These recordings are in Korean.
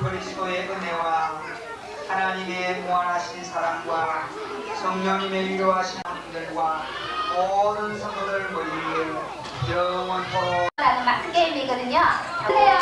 그리스도의 은혜와 하나님의 무한하신 사랑과 성령님의 위로하신 분들과 모든 성도들 머리 위에 영원토록 라는 마스 게임이거든요. 그래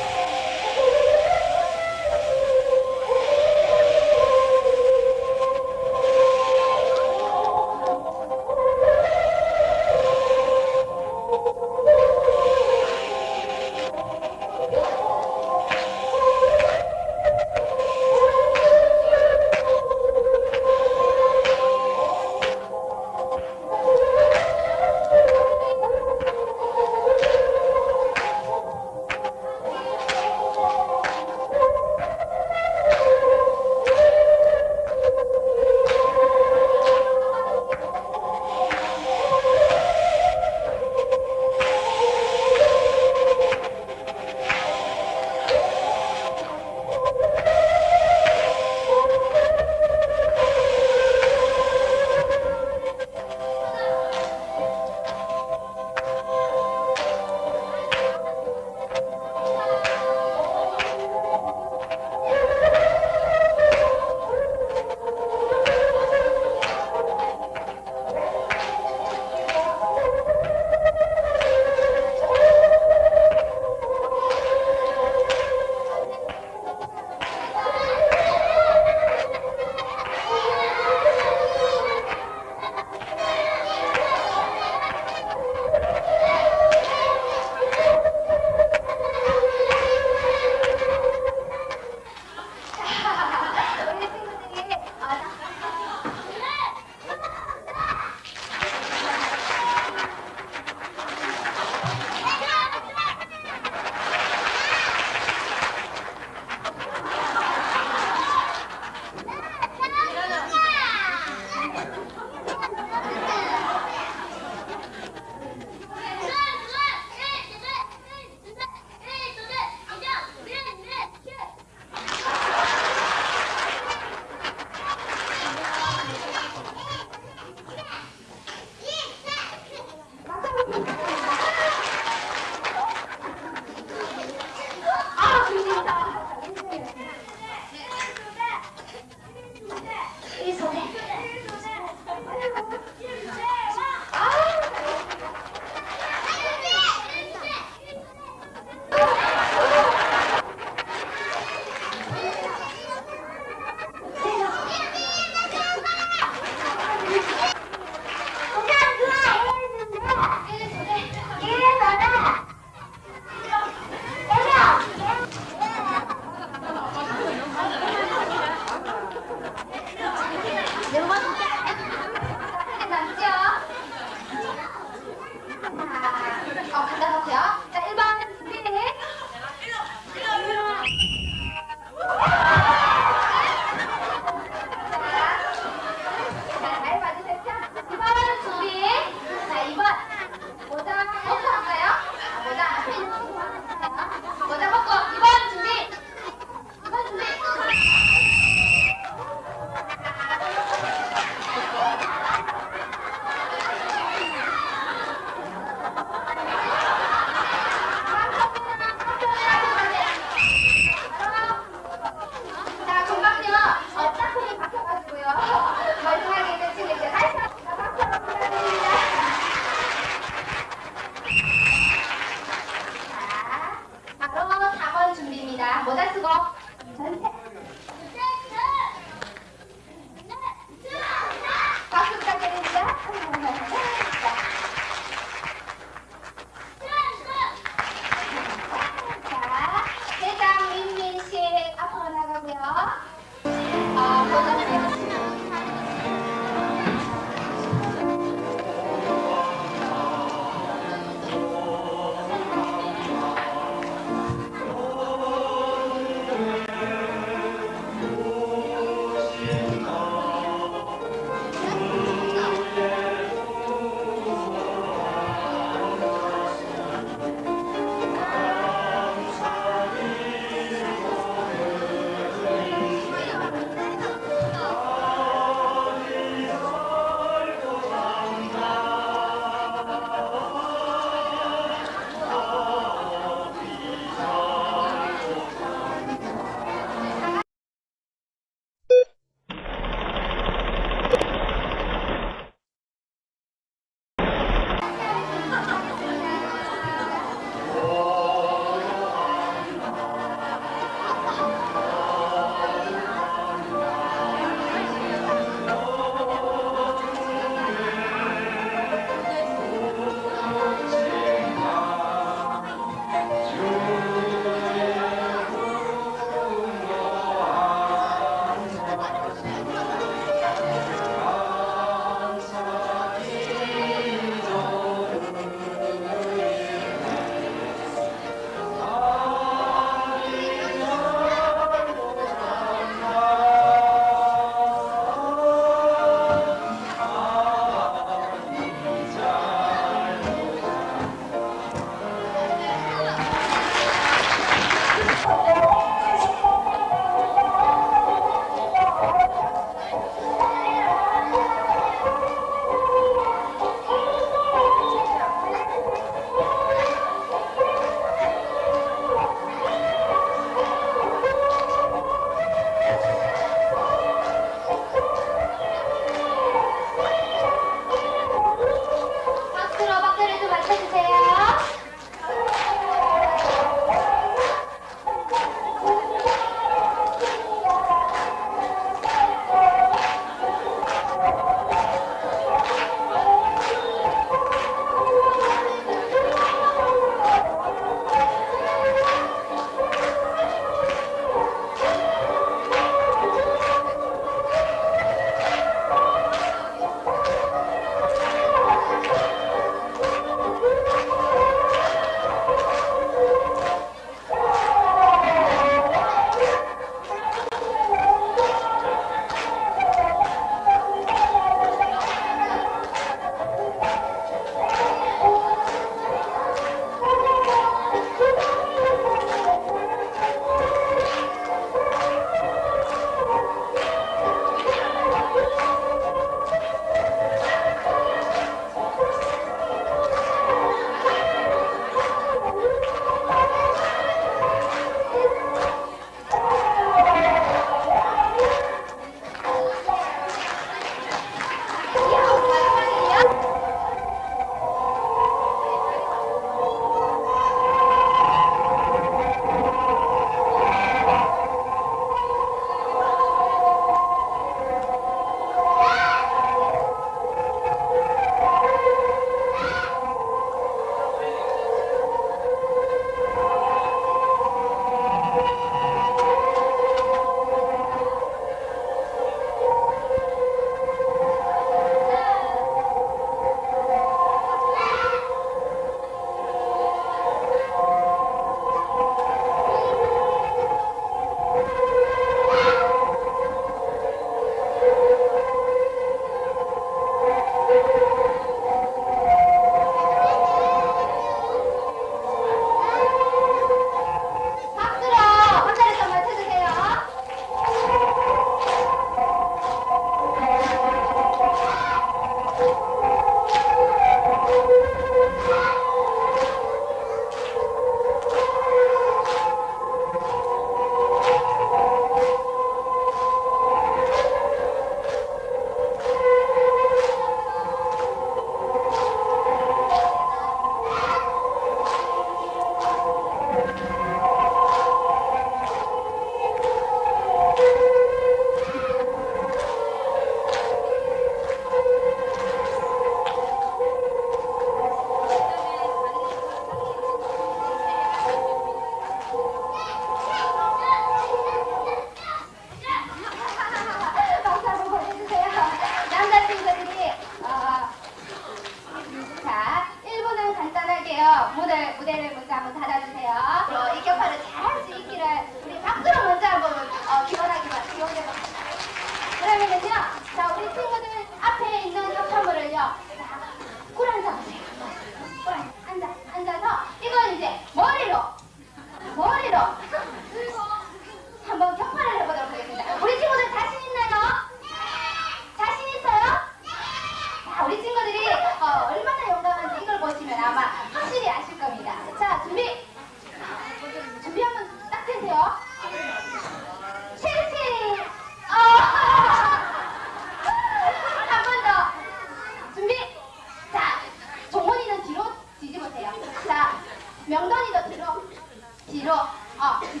뒤로. 어, 뒤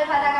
Alfa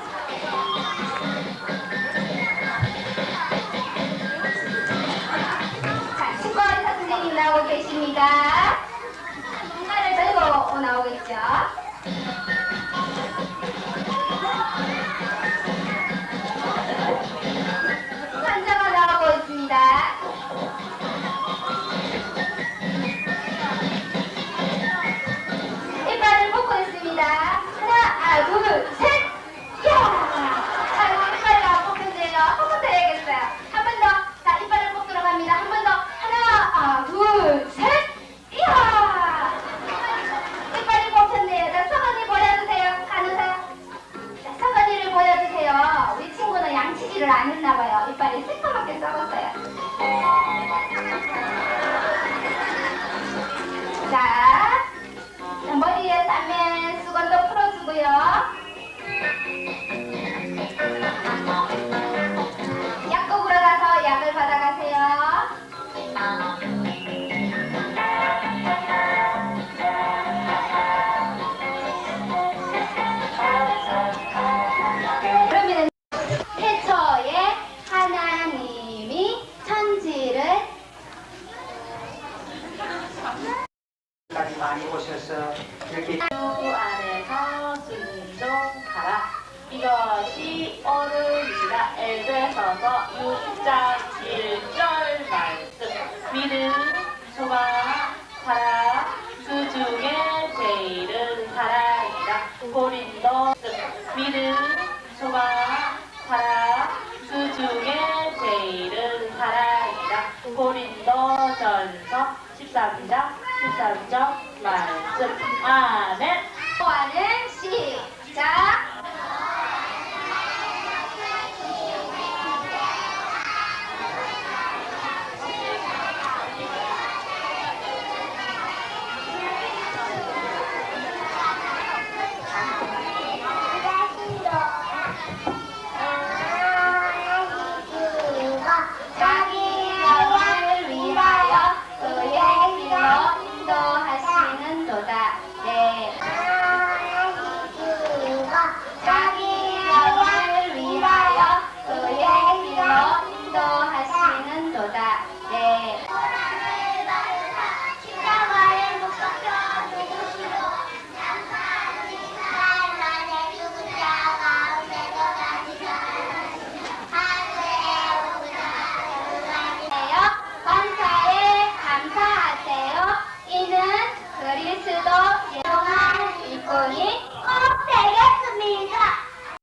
고기를 안 했나 봐요. 이빨이 새까맣게 썩었어요. 것이 옳으리라. 에베소서 6장 1절 말씀. 믿음, 소망, 사랑, 그 중에 제일은 사랑이다. 고린도 믿음, 소망, 사랑, 그 중에 제일은 사랑이다. 고린도 전서 13장 13절 말씀. 아멘. 하는 시작.